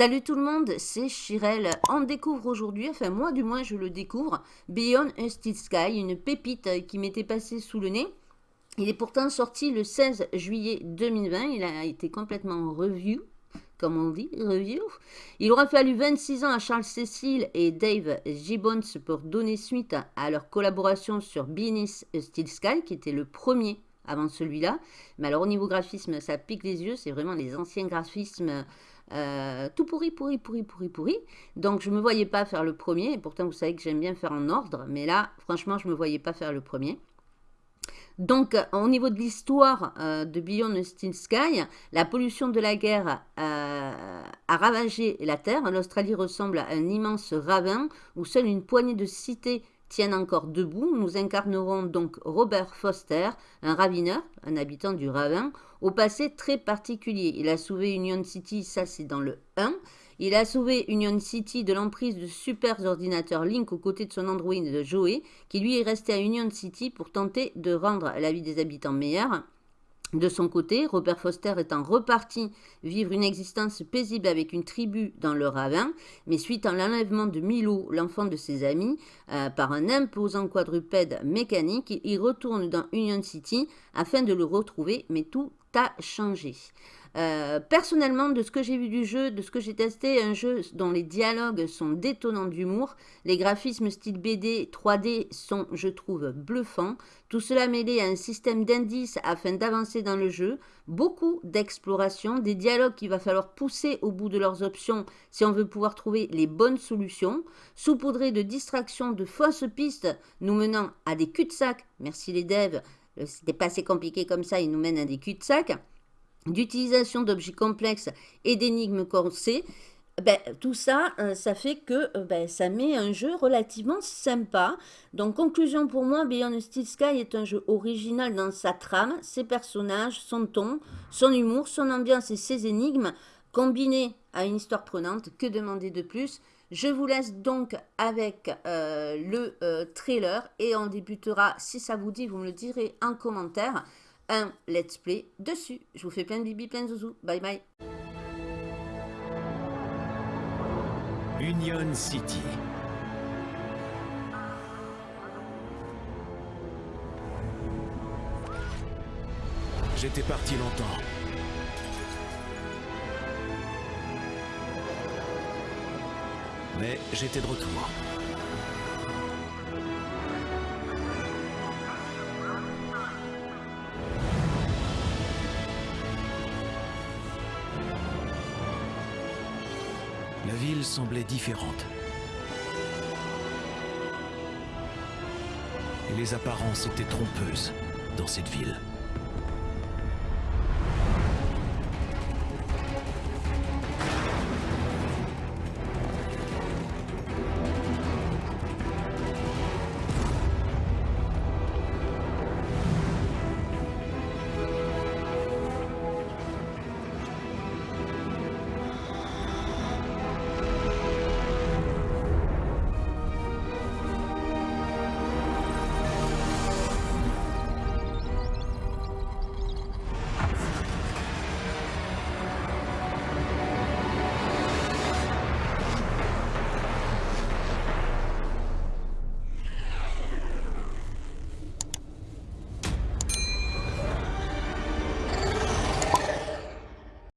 Salut tout le monde, c'est Chirel. On découvre aujourd'hui, enfin moi du moins je le découvre, Beyond a Steel Sky, une pépite qui m'était passée sous le nez. Il est pourtant sorti le 16 juillet 2020, il a été complètement review, comme on dit, review. Il aura fallu 26 ans à Charles Cecil et Dave Gibbons pour donner suite à leur collaboration sur Beyond a Steel Sky, qui était le premier avant celui-là. Mais alors au niveau graphisme, ça pique les yeux, c'est vraiment les anciens graphismes euh, tout pourri, pourri, pourri, pourri, pourri. Donc je ne me voyais pas faire le premier, et pourtant vous savez que j'aime bien faire en ordre, mais là, franchement, je ne me voyais pas faire le premier. Donc, au niveau de l'histoire euh, de Beyond Steel Sky, la pollution de la guerre euh, a ravagé la Terre. L'Australie ressemble à un immense ravin où seule une poignée de cités tiennent encore debout. Nous incarnerons donc Robert Foster, un ravineur, un habitant du ravin, au passé très particulier. Il a sauvé Union City, ça c'est dans le 1. Il a sauvé Union City de l'emprise de super ordinateurs Link aux côtés de son androïde Joey, qui lui est resté à Union City pour tenter de rendre la vie des habitants meilleure. De son côté, Robert Foster étant reparti vivre une existence paisible avec une tribu dans le ravin, mais suite à l'enlèvement de Milo, l'enfant de ses amis, euh, par un imposant quadrupède mécanique, il retourne dans Union City afin de le retrouver, mais tout a changé. Euh, personnellement, de ce que j'ai vu du jeu, de ce que j'ai testé, un jeu dont les dialogues sont détonnants d'humour, les graphismes style BD 3D sont, je trouve, bluffants. Tout cela mêlé à un système d'indices afin d'avancer dans le jeu, beaucoup d'exploration, des dialogues qu'il va falloir pousser au bout de leurs options si on veut pouvoir trouver les bonnes solutions, saupoudré de distractions, de fausses pistes nous menant à des cul-de-sac. Merci les devs, c'était pas assez compliqué comme ça, ils nous mènent à des cul-de-sac d'utilisation d'objets complexes et d'énigmes corsées, ben, tout ça, euh, ça fait que euh, ben, ça met un jeu relativement sympa. Donc, conclusion pour moi, Beyond Steel Sky est un jeu original dans sa trame, ses personnages, son ton, son humour, son ambiance et ses énigmes, combinés à une histoire prenante. Que demander de plus? Je vous laisse donc avec euh, le trailer et on débutera, si ça vous dit, vous me le direz en commentaire un let's play dessus. Je vous fais plein de bibi, plein de zouzou. Bye bye. Union City. J'étais parti longtemps. Mais j'étais de retour. La ville semblait différente. Les apparences étaient trompeuses dans cette ville.